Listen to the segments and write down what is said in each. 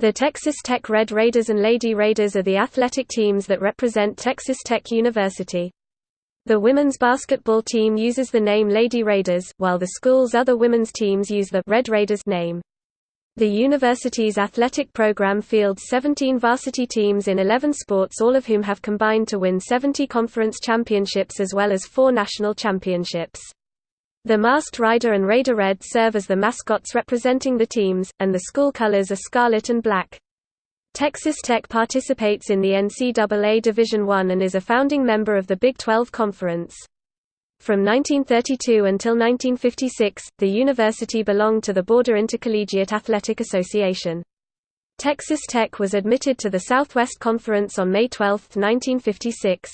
The Texas Tech Red Raiders and Lady Raiders are the athletic teams that represent Texas Tech University. The women's basketball team uses the name Lady Raiders, while the school's other women's teams use the Red Raiders name. The university's athletic program fields 17 varsity teams in 11 sports all of whom have combined to win 70 conference championships as well as four national championships. The masked rider and Raider Red serve as the mascots representing the teams, and the school colors are scarlet and black. Texas Tech participates in the NCAA Division I and is a founding member of the Big 12 Conference. From 1932 until 1956, the university belonged to the Border Intercollegiate Athletic Association. Texas Tech was admitted to the Southwest Conference on May 12, 1956.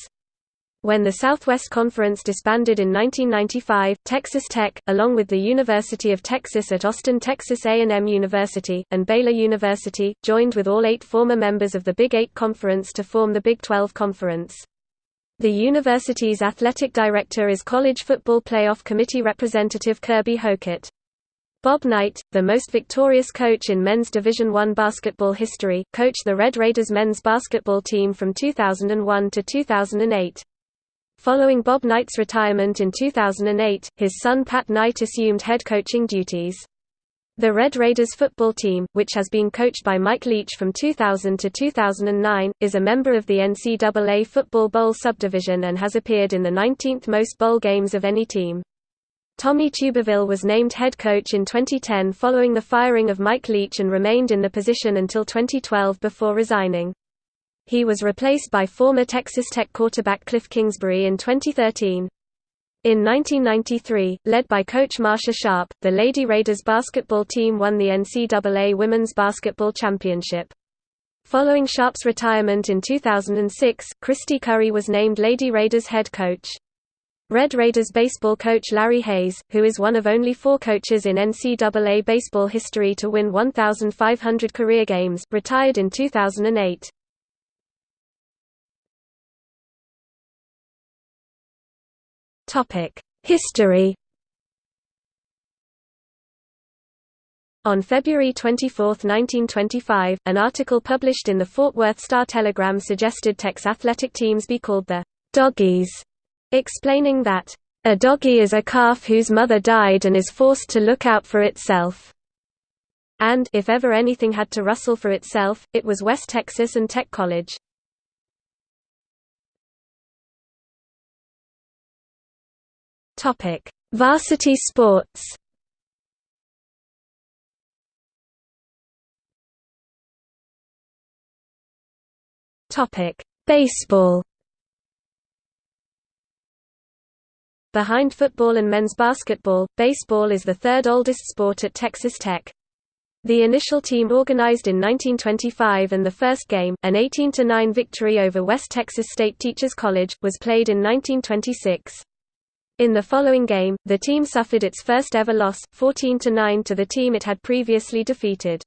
When the Southwest Conference disbanded in 1995, Texas Tech, along with the University of Texas at Austin Texas A&M University, and Baylor University, joined with all eight former members of the Big Eight Conference to form the Big 12 Conference. The university's athletic director is College Football Playoff Committee Representative Kirby Hocutt. Bob Knight, the most victorious coach in men's Division I basketball history, coached the Red Raiders men's basketball team from 2001 to 2008. Following Bob Knight's retirement in 2008, his son Pat Knight assumed head coaching duties. The Red Raiders football team, which has been coached by Mike Leach from 2000 to 2009, is a member of the NCAA Football Bowl subdivision and has appeared in the 19th most bowl games of any team. Tommy Tuberville was named head coach in 2010 following the firing of Mike Leach and remained in the position until 2012 before resigning. He was replaced by former Texas Tech quarterback Cliff Kingsbury in 2013. In 1993, led by coach Marsha Sharp, the Lady Raiders basketball team won the NCAA Women's Basketball Championship. Following Sharp's retirement in 2006, Kristy Curry was named Lady Raiders head coach. Red Raiders baseball coach Larry Hays, who is one of only four coaches in NCAA baseball history to win 1,500 career games, retired in 2008. History. On February 24, 1925, an article published in the Fort Worth Star-Telegram suggested Tech's athletic teams be called the «doggies», explaining that, «a doggie is a calf whose mother died and is forced to look out for itself», and if ever anything had to rustle for itself, it was West Texas and Tech College. Topic: Varsity sports. Topic: Baseball. Behind football and men's basketball, baseball is the third oldest sport at Texas Tech. The initial team organized in 1925 and the first game, an 18–9 victory over West Texas State Teachers College, was played in 1926. In the following game, the team suffered its first ever loss, 14–9 to the team it had previously defeated.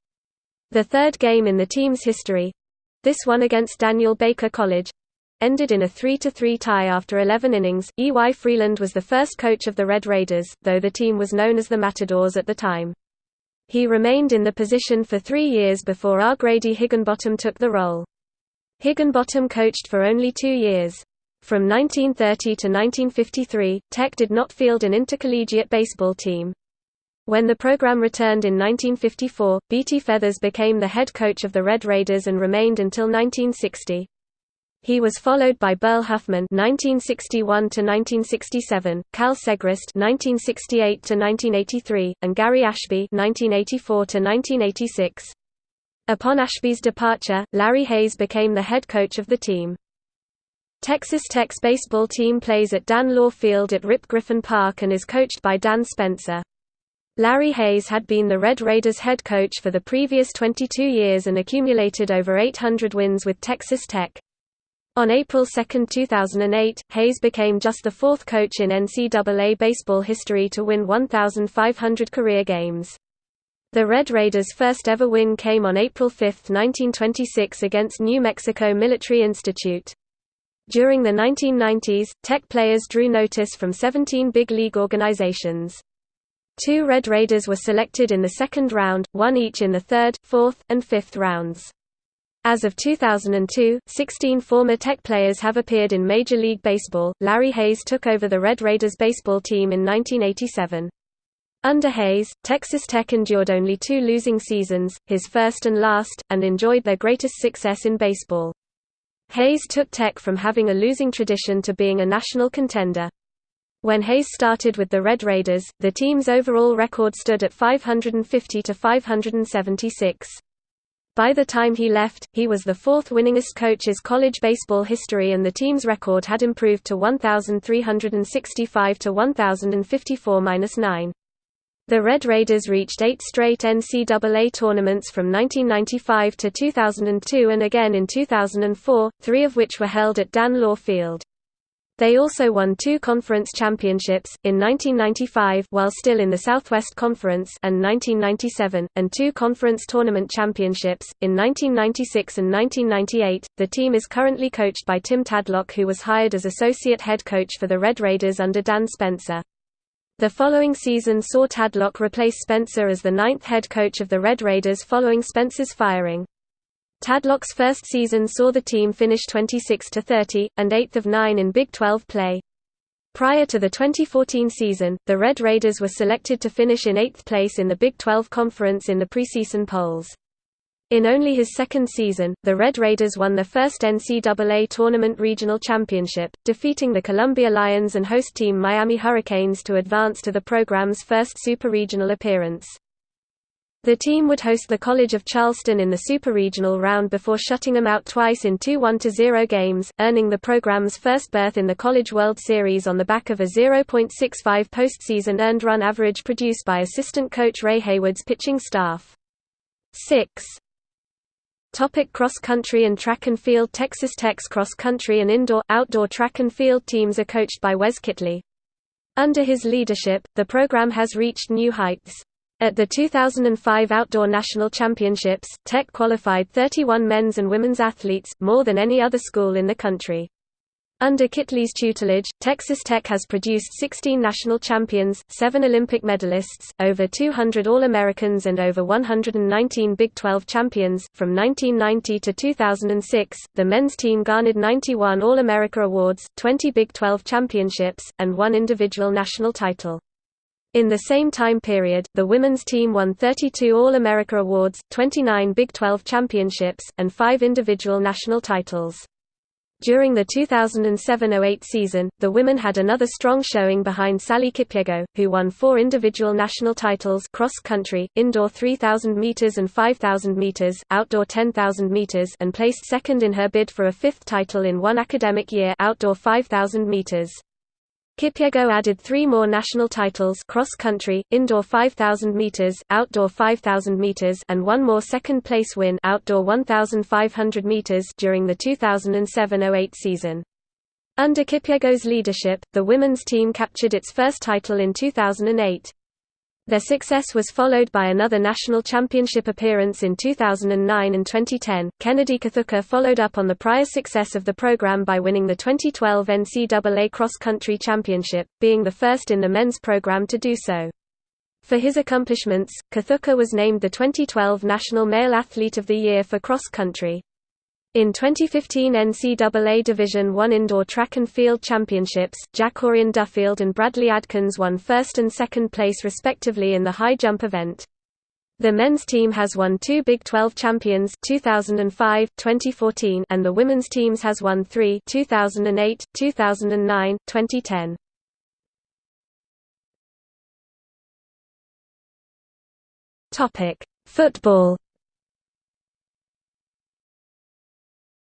The third game in the team's history—this one against Daniel Baker College—ended in a 3–3 tie after 11 innings. E. Y. Freeland was the first coach of the Red Raiders, though the team was known as the Matadors at the time. He remained in the position for three years before R. Grady Higginbotham took the role. Higginbotham coached for only two years. From 1930 to 1953, Tech did not field an intercollegiate baseball team. When the program returned in 1954, Beatty Feathers became the head coach of the Red Raiders and remained until 1960. He was followed by Burl Huffman (1961–1967), Kal Segrist (1968–1983), and Gary Ashby (1984–1986). Upon Ashby's departure, Larry Hays became the head coach of the team. Texas Tech's baseball team plays at Dan Law Field at Rip Griffin Park and is coached by Dan Spencer. Larry Hays had been the Red Raiders head coach for the previous 22 years and accumulated over 800 wins with Texas Tech. On April 2, 2008, Hays became just the fourth coach in NCAA baseball history to win 1,500 career games. The Red Raiders' first ever win came on April 5, 1926 against New Mexico Military Institute. During the 1990s, Tech players drew notice from 17 big league organizations. Two Red Raiders were selected in the second round, one each in the third, fourth, and fifth rounds. As of 2002, 16 former Tech players have appeared in Major League Baseball. Larry Hays took over the Red Raiders baseball team in 1987. Under Hays, Texas Tech endured only two losing seasons, his first and last, and enjoyed their greatest success in baseball. Hays took Tech from having a losing tradition to being a national contender. When Hays started with the Red Raiders, the team's overall record stood at 550 to 576. By the time he left, he was the fourth winningest coach in college baseball history and the team's record had improved to 1,365 to 1,054-9. The Red Raiders reached eight straight NCAA tournaments from 1995 to 2002 and again in 2004, three of which were held at Dan Law Field. They also won two conference championships, in 1995 while still in the Southwest Conference and 1997, and two conference tournament championships, in 1996 and 1998. The team is currently coached by Tim Tadlock who was hired as associate head coach for the Red Raiders under Dan Spencer. The following season saw Tadlock replace Spencer as the ninth head coach of the Red Raiders following Spencer's firing. Tadlock's first season saw the team finish 26–30, and 8th of 9 in Big 12 play. Prior to the 2014 season, the Red Raiders were selected to finish in 8th place in the Big 12 Conference in the preseason polls. In only his second season, the Red Raiders won their first NCAA Tournament Regional Championship, defeating the Columbia Lions and host team Miami Hurricanes to advance to the program's first Super Regional appearance. The team would host the College of Charleston in the Super Regional round before shutting them out twice in two 1–0 games, earning the program's first berth in the College World Series on the back of a 0.65 postseason earned run average produced by assistant coach Ray Hayward's pitching staff. 6. Topic cross country and track and field Texas Tech's cross country and indoor, outdoor track and field teams are coached by Wes Kittley. Under his leadership, the program has reached new heights. At the 2005 Outdoor National Championships, Tech qualified 31 men's and women's athletes, more than any other school in the country. Under Kittley's tutelage, Texas Tech has produced 16 national champions, 7 Olympic medalists, over 200 All-Americans and over 119 Big 12 champions. From 1990 to 2006, the men's team garnered 91 All-America awards, 20 Big 12 championships, and one individual national title. In the same time period, the women's team won 32 All-America awards, 29 Big 12 championships, and 5 individual national titles. During the 2007–08 season, the women had another strong showing behind Sally Kipyego, who won four individual national titles cross country, indoor 3,000 meters and 5,000 meters, outdoor 10,000 meters, and placed second in her bid for a fifth title in one academic year, outdoor 5,000 meters. Kipyego added three more national titles cross-country, indoor 5,000 meters, outdoor 5,000 meters and one more second-place win outdoor 1,500 meters during the 2007–08 season. Under Kipyego's leadership, the women's team captured its first title in 2008. Their success was followed by another national championship appearance in 2009 and 2010. Kennedy Kithuka followed up on the prior success of the program by winning the 2012 NCAA Cross Country Championship, being the first in the men's program to do so. For his accomplishments, Kithuka was named the 2012 National Male Athlete of the Year for cross country. In 2015 NCAA Division I Indoor Track and Field Championships, Jacorian Duffield and Bradley Adkins won first and second place respectively in the high jump event. The men's team has won two Big 12 champions 2005, 2014 and the women's teams has won three 2008, 2009, 2010. Football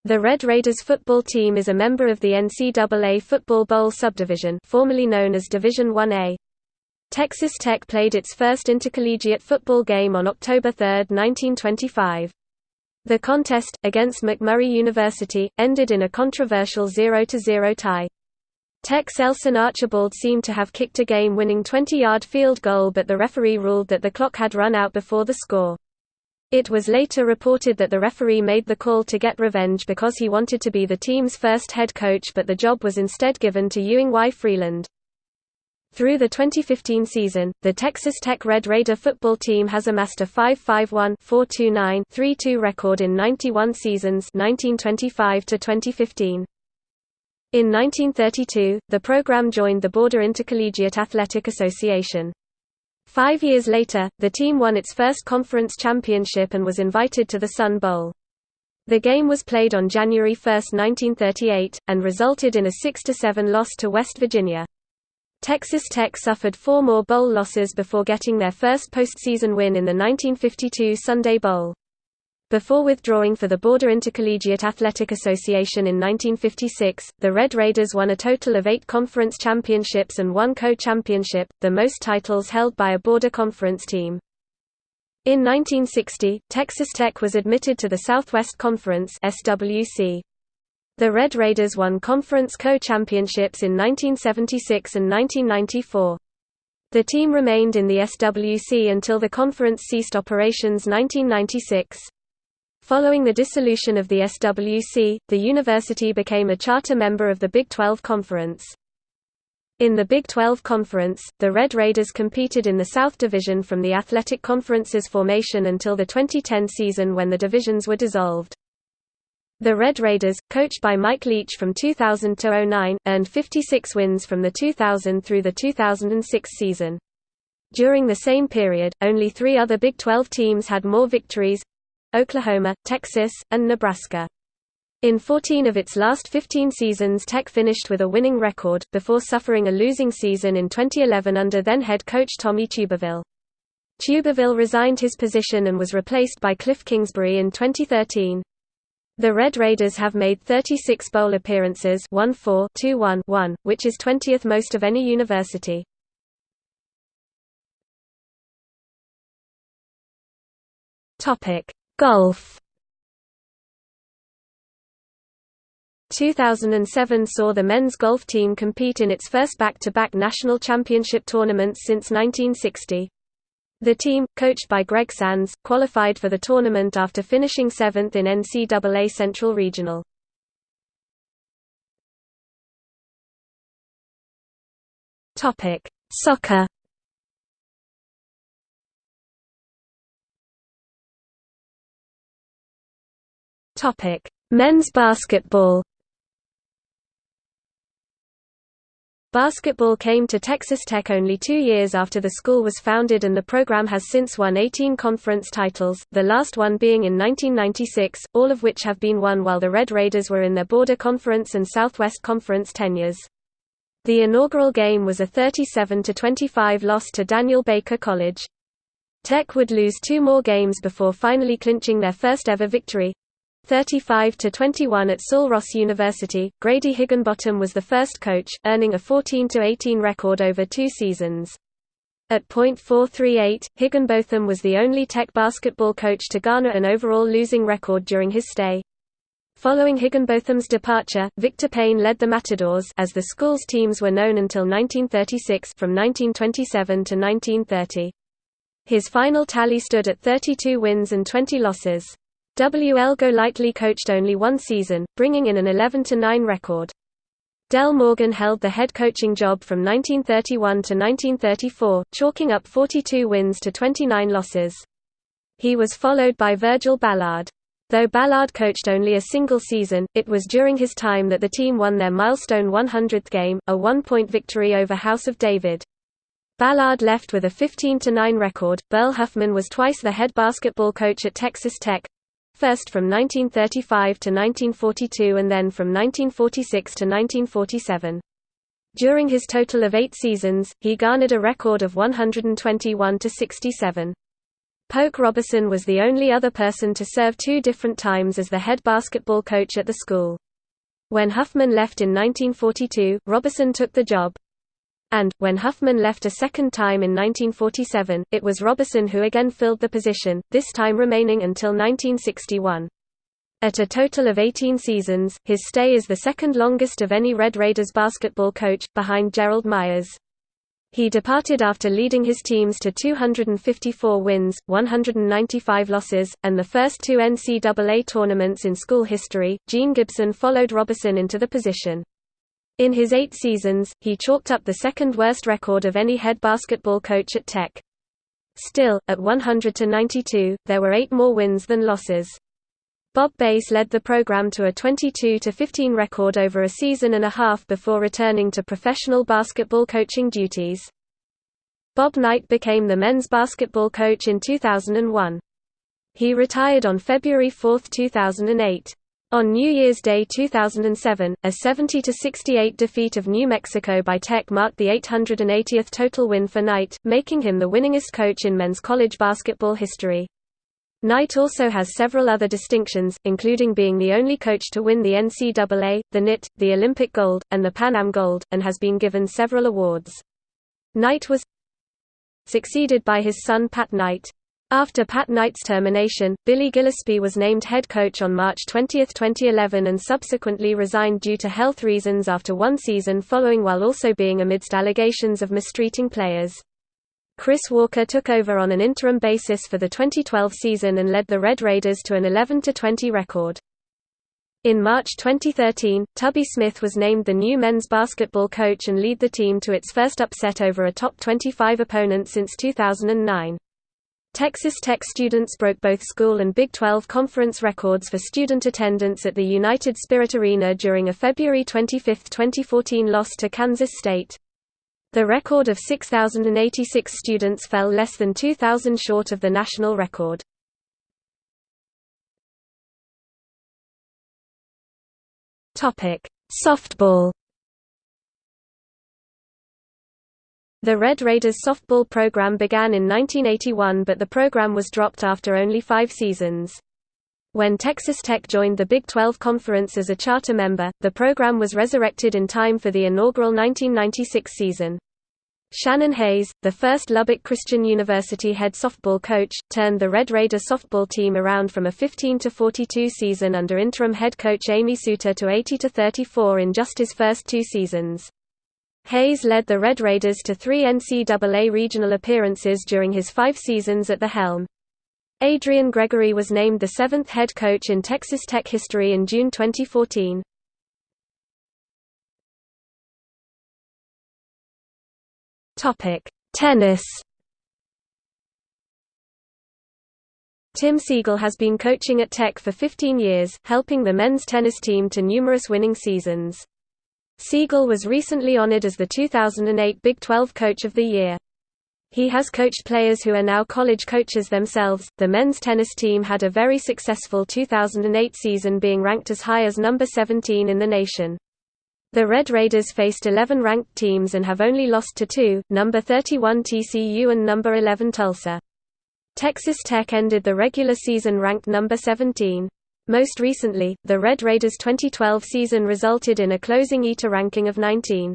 The Red Raiders football team is a member of the NCAA Football Bowl subdivision formerly known as Division 1A. Texas Tech played its first intercollegiate football game on October 3, 1925. The contest, against McMurry University, ended in a controversial 0–0 tie. Tech's Elson Archibald seemed to have kicked a game-winning 20-yard field goal but the referee ruled that the clock had run out before the score. It was later reported that the referee made the call to get revenge because he wanted to be the team's first head coach but the job was instead given to Ewing Y. Freeland. Through the 2015 season, the Texas Tech Red Raider football team has amassed a 5-5-1-4-2-9-3-2 record in 91 seasons 1925 to 2015. In 1932, the program joined the Border Intercollegiate Athletic Association. Five years later, the team won its first conference championship and was invited to the Sun Bowl. The game was played on January 1, 1938, and resulted in a 6–7 loss to West Virginia. Texas Tech suffered four more bowl losses before getting their first postseason win in the 1952 Sunday Bowl. Before withdrawing for the Border Intercollegiate Athletic Association in 1956, the Red Raiders won a total of eight conference championships and one co-championship, the most titles held by a Border Conference team. In 1960, Texas Tech was admitted to the Southwest Conference SWC. The Red Raiders won conference co-championships in 1976 and 1994. The team remained in the SWC until the conference ceased operations 1996. Following the dissolution of the SWC, the university became a charter member of the Big 12 Conference. In the Big 12 Conference, the Red Raiders competed in the South Division from the Athletic Conference's formation until the 2010 season when the divisions were dissolved. The Red Raiders, coached by Mike Leach from 2000–09, earned 56 wins from the 2000 through the 2006 season. During the same period, only three other Big 12 teams had more victories—Oklahoma, Texas, and Nebraska. In 14 of its last 15 seasons Tech finished with a winning record, before suffering a losing season in 2011 under then-head coach Tommy Tuberville. Tuberville resigned his position and was replaced by Cliff Kingsbury in 2013. The Red Raiders have made 36 bowl appearances 1-4-2-1-1, which is 20th most of any university. Golf 2007 saw the men's golf team compete in its first back-to-back -back national championship tournaments since 1960. The team, coached by Greg Sands, qualified for the tournament after finishing seventh in NCAA Central Regional. Soccer Men's basketball Basketball came to Texas Tech only two years after the school was founded and the program has since won 18 conference titles, the last one being in 1996, all of which have been won while the Red Raiders were in their Border Conference and Southwest Conference tenures. The inaugural game was a 37–25 loss to Daniel Baker College. Tech would lose two more games before finally clinching their first ever victory, 35 to 21 at Sul Ross University. Grady Higginbotham was the first coach, earning a 14 to 18 record over two seasons. At .438, Higginbotham was the only Tech basketball coach to garner an overall losing record during his stay. Following Higginbotham's departure, Victor Payne led the Matadors as the school's teams were known until 1936 from 1927 to 1930. His final tally stood at 32 wins and 20 losses. W. L. Golightly coached only one season, bringing in an 11–9 record. Del Morgan held the head coaching job from 1931 to 1934, chalking up 42 wins to 29 losses. He was followed by Virgil Ballard. Though Ballard coached only a single season, it was during his time that the team won their milestone 100th game, a one-point victory over House of David. Ballard left with a 15–9 record. Burl Huffman was twice the head basketball coach at Texas Tech, first from 1935 to 1942 and then from 1946 to 1947. During his total of eight seasons, he garnered a record of 121 to 67. Polk Robison was the only other person to serve two different times as the head basketball coach at the school. When Huffman left in 1942, Robison took the job. And, when Huffman left a second time in 1947, it was Robison who again filled the position, this time remaining until 1961. At a total of 18 seasons, his stay is the second longest of any Red Raiders basketball coach, behind Gerald Myers. He departed after leading his teams to 254 wins, 195 losses, and the first two NCAA tournaments in school history. Gene Gibson followed Robison into the position. In his eight seasons, he chalked up the second worst record of any head basketball coach at Tech. Still, at 100–92, there were eight more wins than losses. Bob Bass led the program to a 22–15 record over a season and a half before returning to professional basketball coaching duties. Bob Knight became the men's basketball coach in 2001. He retired on February 4, 2008. On New Year's Day 2007, a 70–68 defeat of New Mexico by Tech marked the 880th total win for Knight, making him the winningest coach in men's college basketball history. Knight also has several other distinctions, including being the only coach to win the NCAA, the NIT, the Olympic Gold, and the Pan Am Gold, and has been given several awards. Knight was succeeded by his son Pat Knight. After Pat Knight's termination, Billy Gillispie was named head coach on March 20, 2011 and subsequently resigned due to health reasons after one season following while also being amidst allegations of mistreating players. Chris Walker took over on an interim basis for the 2012 season and led the Red Raiders to an 11–20 record. In March 2013, Tubby Smith was named the new men's basketball coach and lead the team to its first upset over a top 25 opponent since 2009. Texas Tech students broke both school and Big 12 conference records for student attendance at the United Spirit Arena during a February 25, 2014 loss to Kansas State. The record of 6,086 students fell less than 2,000 short of the national record. Softball The Red Raiders softball program began in 1981 but the program was dropped after only five seasons. When Texas Tech joined the Big 12 Conference as a charter member, the program was resurrected in time for the inaugural 1996 season. Shannon Hays, the first Lubbock Christian University head softball coach, turned the Red Raider softball team around from a 15–42 season under interim head coach Amy Suter to 80–34 in just his first two seasons. Hays led the Red Raiders to three NCAA regional appearances during his five seasons at the helm. Adrian Gregory was named the seventh head coach in Texas Tech history in June 2014. Tennis Tim Siegel has been coaching at Tech for 15 years, helping the men's tennis team to numerous winning seasons. Siegel was recently honored as the 2008 Big 12 Coach of the Year. He has coached players who are now college coaches themselves. The men's tennis team had a very successful 2008 season being ranked as high as number 17 in the nation. The Red Raiders faced 11 ranked teams and have only lost to two, number 31 TCU and number 11 Tulsa. Texas Tech ended the regular season ranked number 17. Most recently, the Red Raiders' 2012 season resulted in a closing ITA ranking of 19.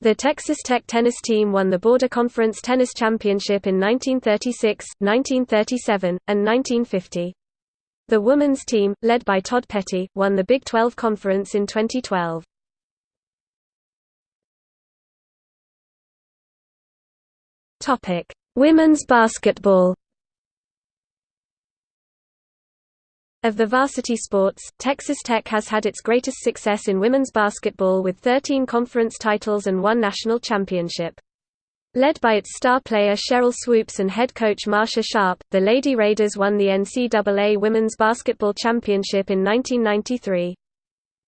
The Texas Tech tennis team won the Border Conference Tennis Championship in 1936, 1937, and 1950. The women's team, led by Todd Petty, won the Big 12 Conference in 2012. Women's basketball Of the varsity sports, Texas Tech has had its greatest success in women's basketball with 13 conference titles and one national championship. Led by its star player Sheryl Swoopes and head coach Marsha Sharp, the Lady Raiders won the NCAA Women's Basketball Championship in 1993.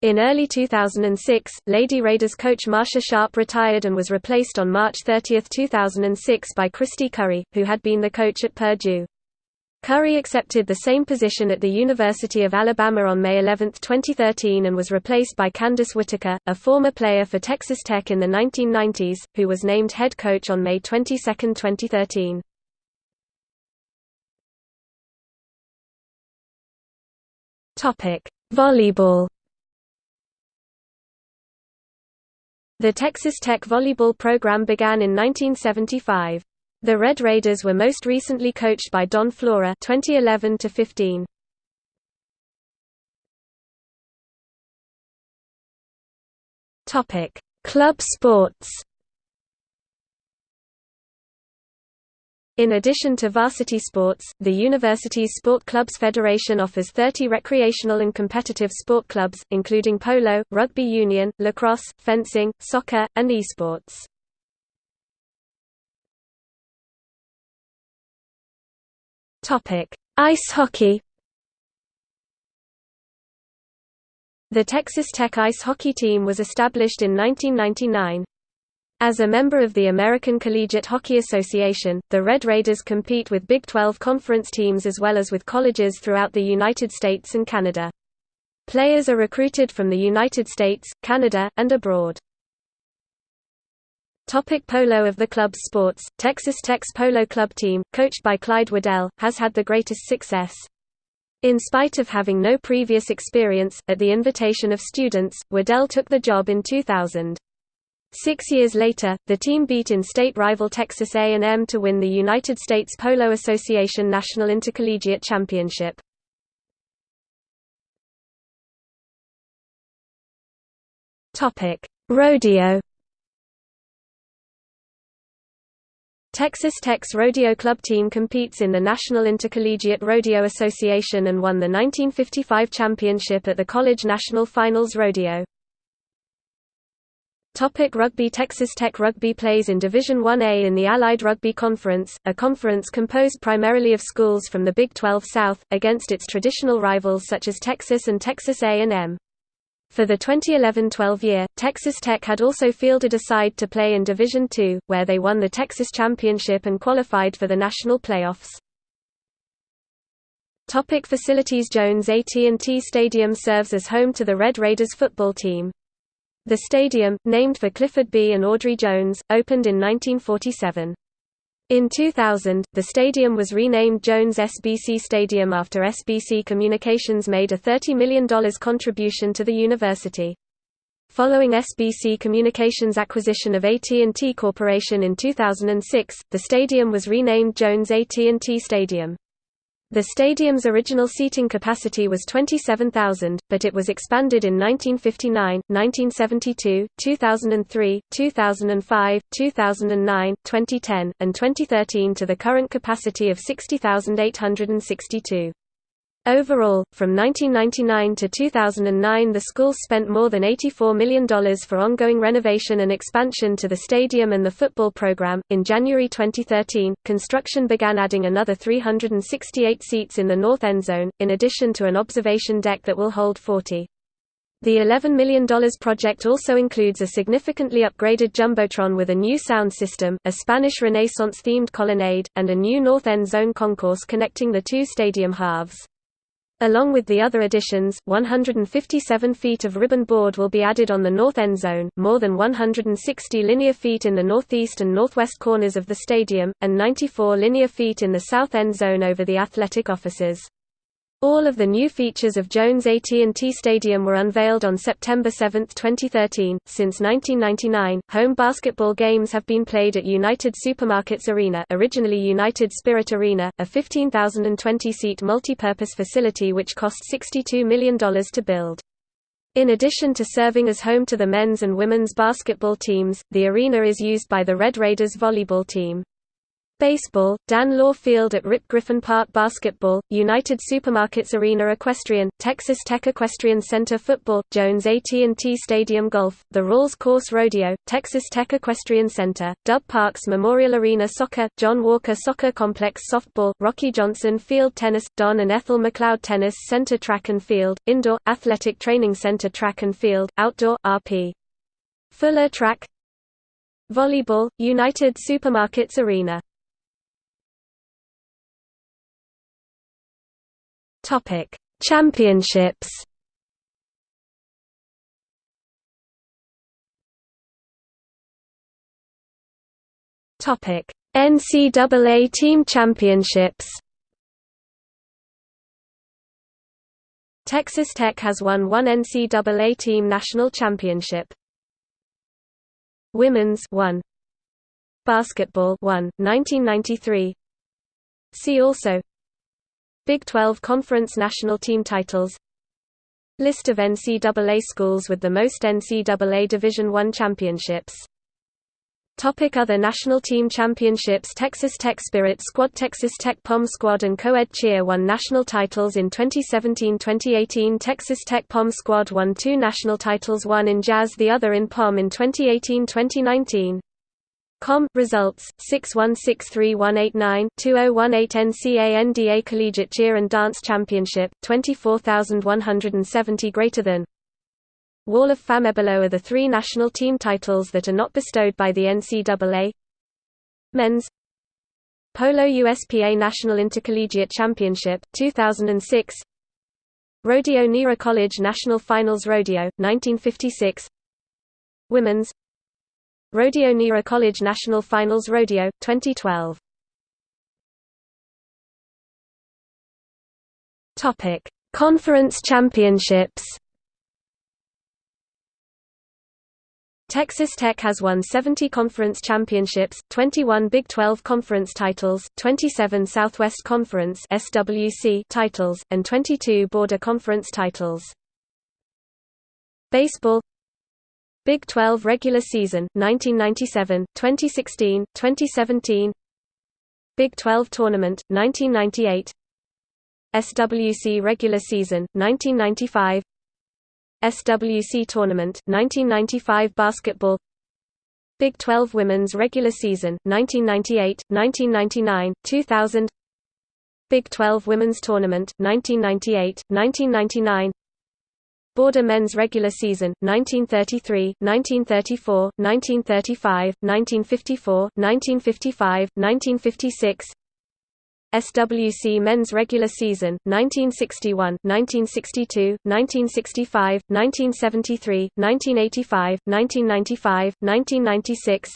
In early 2006, Lady Raiders coach Marsha Sharp retired and was replaced on March 30, 2006 by Kristy Curry, who had been the coach at Purdue. Curry accepted the same position at the University of Alabama on May 11, 2013 and was replaced by Candace Whitaker, a former player for Texas Tech in the 1990s, who was named head coach on May 22, 2013. Volleyball The Texas Tech volleyball program began in 1975. The Red Raiders were most recently coached by Don Flora 2011 to 15. Topic: Club sports. In addition to varsity sports, the university's Sport Clubs Federation offers 30 recreational and competitive sport clubs, including polo, rugby union, lacrosse, fencing, soccer, and esports. Ice hockey The Texas Tech ice hockey team was established in 1999. As a member of the American Collegiate Hockey Association, the Red Raiders compete with Big 12 conference teams as well as with colleges throughout the United States and Canada. Players are recruited from the United States, Canada, and abroad. Topic polo Of the club's sports, Texas Tech's polo club team, coached by Clyde Waddell, has had the greatest success. In spite of having no previous experience, at the invitation of students, Waddell took the job in 2000. Six years later, the team beat in-state rival Texas A&M to win the United States Polo Association National Intercollegiate Championship. Rodeo Texas Tech's rodeo club team competes in the National Intercollegiate Rodeo Association and won the 1955 championship at the College National Finals Rodeo. Topic rugby Texas Tech Rugby plays in Division 1A in the Allied Rugby Conference, a conference composed primarily of schools from the Big 12 South, against its traditional rivals such as Texas and Texas A&M. For the 2011–12 year, Texas Tech had also fielded a side to play in Division II, where they won the Texas Championship and qualified for the national playoffs. Topic facilities Jones AT&T Stadium serves as home to the Red Raiders football team. The stadium, named for Clifford B. and Audrey Jones, opened in 1947. In 2000, the stadium was renamed Jones SBC Stadium after SBC Communications made a $30 million contribution to the university. Following SBC Communications' acquisition of AT&T Corporation in 2006, the stadium was renamed Jones AT&T Stadium. The stadium's original seating capacity was 27,000, but it was expanded in 1959, 1972, 2003, 2005, 2009, 2010, and 2013 to the current capacity of 60,862. Overall, from 1999 to 2009 the school spent more than $84 million for ongoing renovation and expansion to the stadium and the football program. In January 2013, construction began adding another 368 seats in the north end zone, in addition to an observation deck that will hold 40. The $11 million project also includes a significantly upgraded Jumbotron with a new sound system, a Spanish Renaissance-themed colonnade, and a new north end zone concourse connecting the two stadium halves. Along with the other additions, 157 feet of ribbon board will be added on the north end zone, more than 160 linear feet in the northeast and northwest corners of the stadium, and 94 linear feet in the south end zone over the athletic offices. All of the new features of Jones AT&T Stadium were unveiled on September 7, 2013. Since 1999, home basketball games have been played at United Supermarkets Arena, originally United Spirit Arena, a 15,020-seat multi-purpose facility which cost $62 million to build. In addition to serving as home to the men's and women's basketball teams, the arena is used by the Red Raiders volleyball team. Baseball, Dan Law Field at Rip Griffin Park Basketball, United Supermarkets Arena Equestrian, Texas Tech Equestrian Center Football, Jones AT&T Stadium Golf, the Rawls Course Rodeo, Texas Tech Equestrian Center, Dub Parks Memorial Arena Soccer, John Walker Soccer Complex Softball, Rocky Johnson Field Tennis, Don and Ethel McLeod Tennis Center Track and Field, Indoor, Athletic Training Center Track and Field, Outdoor, RP. Fuller Track Volleyball, United Supermarkets Arena Topic: Championships. Topic: NCAA Team Championships. Texas Tech has won one NCAA Team National Championship. Women's 1 Basketball 1 1993 See also Big 12 Conference national team titles List of NCAA schools with the most NCAA Division I championships Topic Other national team championships Texas Tech Spirit Squad Texas Tech Pom Squad and Co-Ed Cheer won national titles in 2017-2018 Texas Tech Pom Squad won two national titles one in Jazz the other in Pom in 2018-2019. Com results 616318920118 NCANDA Collegiate Cheer and Dance Championship 24170 greater than. Wall of Fame below are the three national team titles that are not bestowed by the NCAA. Men's. Polo USPA National Intercollegiate Championship 2006 Rodeo Nera College National Finals Rodeo 1956 Women's Rodeo Nera College National Finals Rodeo, 2012 Conference championships Texas Tech has won 70 conference championships, 21 Big 12 conference titles, 27 Southwest Conference (SWC) titles, and 22 Border Conference titles. Baseball Big 12 regular season 1997, 2016, 2017 Big 12 tournament 1998 SWC regular season 1995 SWC tournament 1995 basketball. Big 12 women's regular season 1998, 1999, 2000 Big 12 women's tournament 1998, 1999 Border men's regular season 1933, 1934, 1935, 1954, 1955, 1956 SWC men's regular season 1961, 1962, 1965, 1973, 1985, 1995, 1996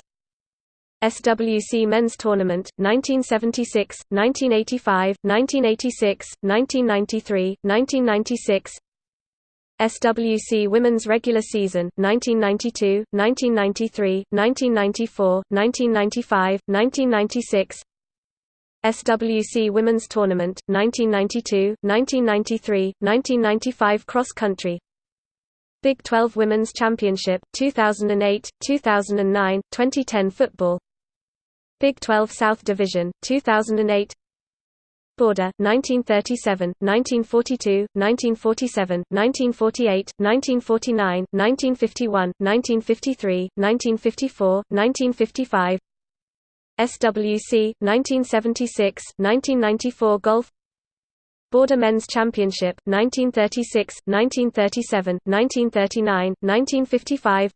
SWC Men's Tournament, 1976, 1985, 1986, 1993, 1996 SWC Women's Regular Season 1992, 1993, 1994, 1995, 1996 SWC Women's Tournament 1992, 1993, 1995 Cross Country. Big 12 Women's Championship 2008, 2009, 2010 Football. Big 12 South Division 2008 Border 1937, 1942, 1947, 1948, 1949, 1951, 1953, 1954, 1955 SWC 1976, 1994 Golf Border Men's Championship 1936, 1937, 1939, 1955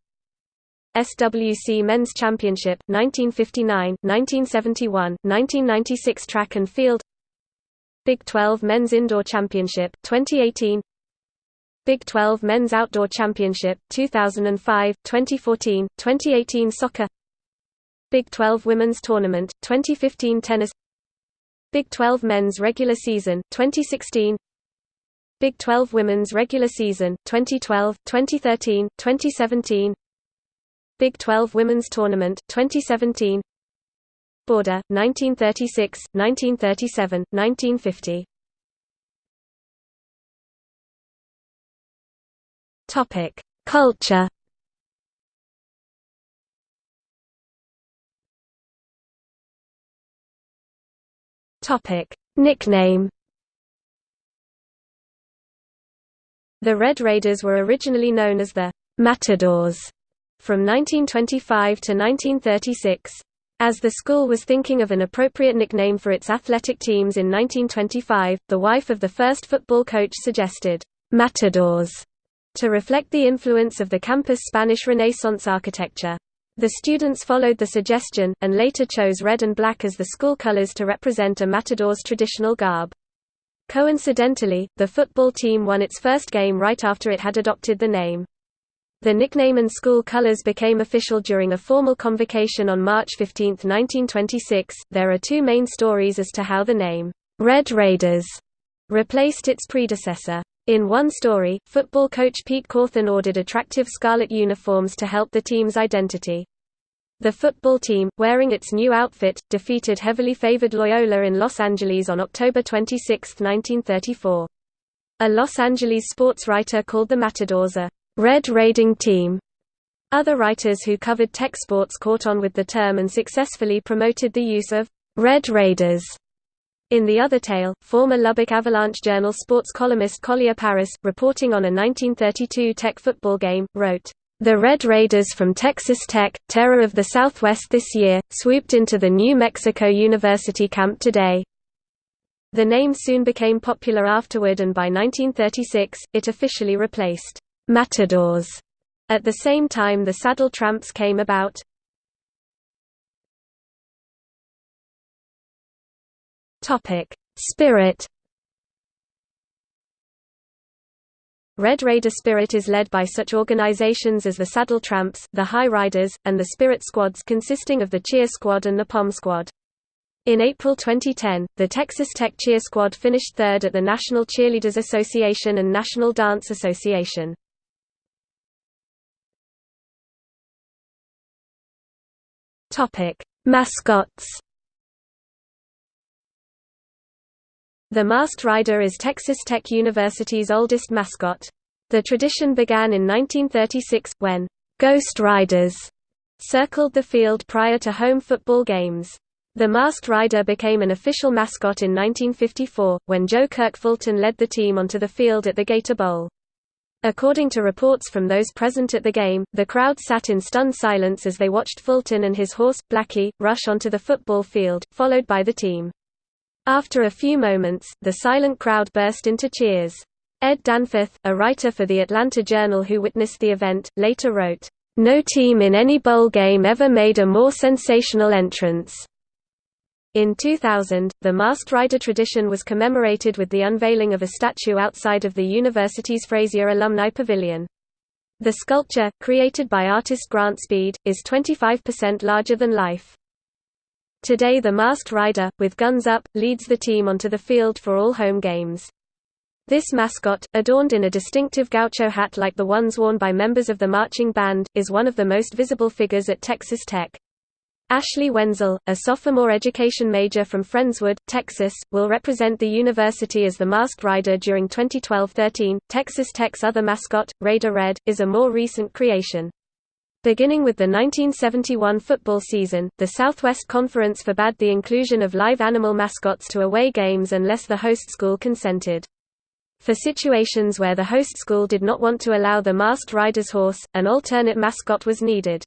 SWC Men's Championship 1959, 1971, 1996 Track and Field Big 12 Men's Indoor Championship 2018 Big 12 Men's Outdoor Championship 2005, 2014, 2018 Soccer. Big 12 Women's Tournament 2015 Tennis. Big 12 Men's Regular Season 2016 Big 12 Women's Regular Season 2012, 2013, 2017 Big 12 Women's Tournament 2017 Border, 1936, 1937, 1950. Topic: Culture. Topic: Nickname. The Red Raiders were originally known as the Matadors from 1925 to 1936. As the school was thinking of an appropriate nickname for its athletic teams in 1925, the wife of the first football coach suggested, Matadors, to reflect the influence of the campus' Spanish Renaissance architecture. The students followed the suggestion, and later chose red and black as the school colors to represent a matador's traditional garb. Coincidentally, the football team won its first game right after it had adopted the name. The nickname and school colors became official during a formal convocation on March 15, 1926. There are two main stories as to how the name, Red Raiders, replaced its predecessor. In one story, football coach Pete Cawthon ordered attractive scarlet uniforms to help the team's identity. The football team, wearing its new outfit, defeated heavily favored Loyola in Los Angeles on October 26, 1934. A Los Angeles sports writer called the Matadors a Red Raiding Team. Other writers who covered tech sports caught on with the term and successfully promoted the use of Red Raiders. In the other tale, former Lubbock Avalanche Journal sports columnist Collier Parris, reporting on a 1932 Tech football game, wrote, the Red Raiders from Texas Tech, terror of the Southwest this year, swooped into the New Mexico University camp today. The name soon became popular afterward and by 1936, it officially replaced Matadors. At the same time the Saddle Tramps came about. Spirit Red Raider Spirit is led by such organizations as the Saddle Tramps, the High Riders, and the Spirit Squads consisting of the Cheer Squad and the Pom Squad. In April 2010, the Texas Tech Cheer Squad finished third at the National Cheerleaders Association and National Dance Association. Mascots The Masked Rider is Texas Tech University's oldest mascot. The tradition began in 1936, when «Ghost Riders» circled the field prior to home football games. The Masked Rider became an official mascot in 1954, when Joe Kirk Fulton led the team onto the field at the Gator Bowl. According to reports from those present at the game, the crowd sat in stunned silence as they watched Fulton and his horse, Blackie, rush onto the football field, followed by the team. After a few moments, the silent crowd burst into cheers. Ed Danforth, a writer for the Atlanta Journal who witnessed the event, later wrote, "...no team in any bowl game ever made a more sensational entrance." In 2000, the Masked Rider tradition was commemorated with the unveiling of a statue outside of the university's Frazier Alumni Pavilion. The sculpture, created by artist Grant Speed, is 25% larger than life. Today the masked rider, with guns up, leads the team onto the field for all home games. This mascot, adorned in a distinctive gaucho hat like the ones worn by members of the marching band, is one of the most visible figures at Texas Tech. Ashley Wenzel, a sophomore education major from Friendswood, Texas, will represent the university as the masked rider during 2012-13. Texas Tech's other mascot, Raider Red, is a more recent creation. Beginning with the 1971 football season, the Southwest Conference forbade the inclusion of live animal mascots to away games unless the host school consented. For situations where the host school did not want to allow the masked rider's horse, an alternate mascot was needed.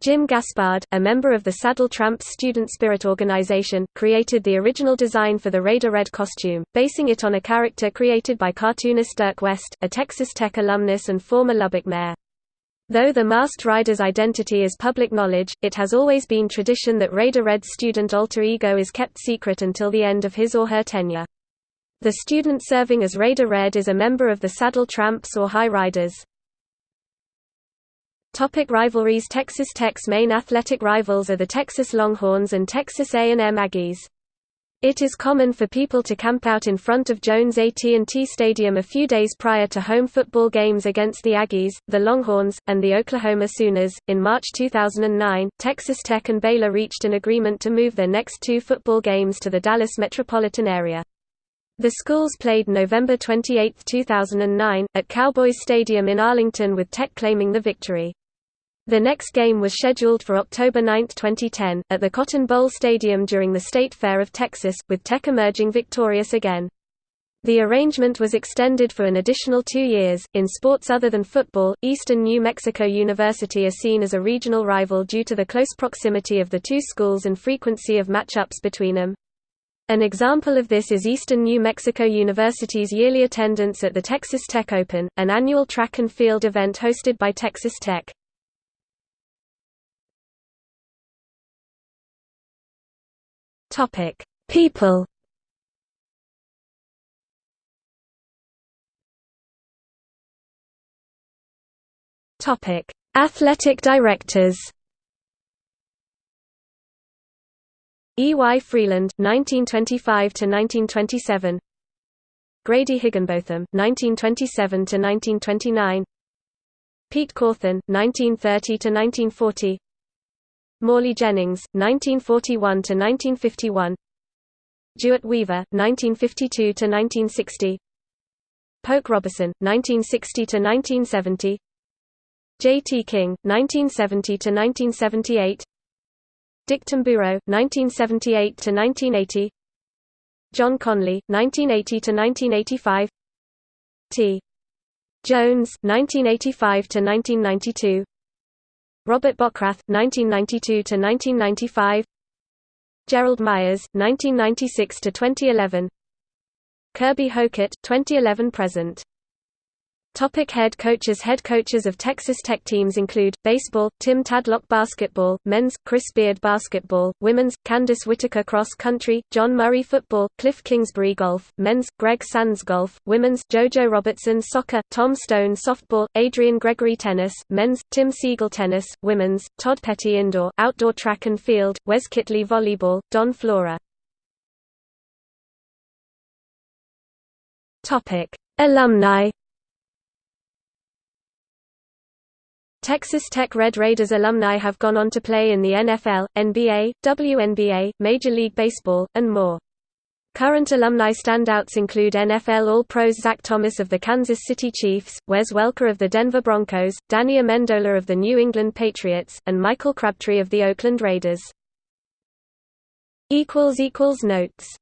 Jim Gaspard, a member of the Saddle Tramps student spirit organization, created the original design for the Raider Red costume, basing it on a character created by cartoonist Dirk West, a Texas Tech alumnus and former Lubbock mayor. Though the masked rider's identity is public knowledge, it has always been tradition that Raider Red's student alter ego is kept secret until the end of his or her tenure. The student serving as Raider Red is a member of the Saddle Tramps or High Riders. Topic rivalries Texas Tech's main athletic rivals are the Texas Longhorns and Texas A&M Aggies. It is common for people to camp out in front of Jones AT&T Stadium a few days prior to home football games against the Aggies, the Longhorns, and the Oklahoma Sooners. In March 2009, Texas Tech and Baylor reached an agreement to move their next two football games to the Dallas metropolitan area. The schools played November 28, 2009, at Cowboys Stadium in Arlington with Tech claiming the victory. The next game was scheduled for October 9, 2010, at the Cotton Bowl Stadium during the State Fair of Texas, with Tech emerging victorious again. The arrangement was extended for an additional two years. In sports other than football, Eastern New Mexico University is seen as a regional rival due to the close proximity of the two schools and frequency of matchups between them. An example of this is Eastern New Mexico University's yearly attendance at the Texas Tech Open, an annual track and field event hosted by Texas Tech. Topic: People. Topic: Athletic directors. E. Y. Freeland, 1925 to 1927. Grady Higginbotham, 1927 to 1929. Pete Cawthon, 1930 to 1940. Morley Jennings, 1941–1951 DeWitt Weaver, 1952–1960 Polk Robison, 1960–1970 J. T. King, 1970–1978 Dick Tamburo, 1978–1980 John Conley, 1980–1985 T. Jones, 1985–1992 Robert Bockrath, 1992–1995 Gerald Myers, 1996–2011 Kirby Hocutt, 2011–present Topic head coaches Head coaches of Texas Tech teams include, baseball, Tim Tadlock basketball, men's, Chris Beard basketball, women's, Candice Whitaker cross country, John Murray football, Cliff Kingsbury golf, men's, Greg Sands golf, women's, JoJo Robertson soccer, Tom Stone softball, Adrian Gregory tennis, men's, Tim Siegel tennis, women's, Todd Petty indoor, outdoor track and field, Wes Kittley volleyball, Don Flora. Alumni Texas Tech Red Raiders alumni have gone on to play in the NFL, NBA, WNBA, Major League Baseball, and more. Current alumni standouts include NFL All-Pros Zach Thomas of the Kansas City Chiefs, Wes Welker of the Denver Broncos, Danny Amendola of the New England Patriots, and Michael Crabtree of the Oakland Raiders. Notes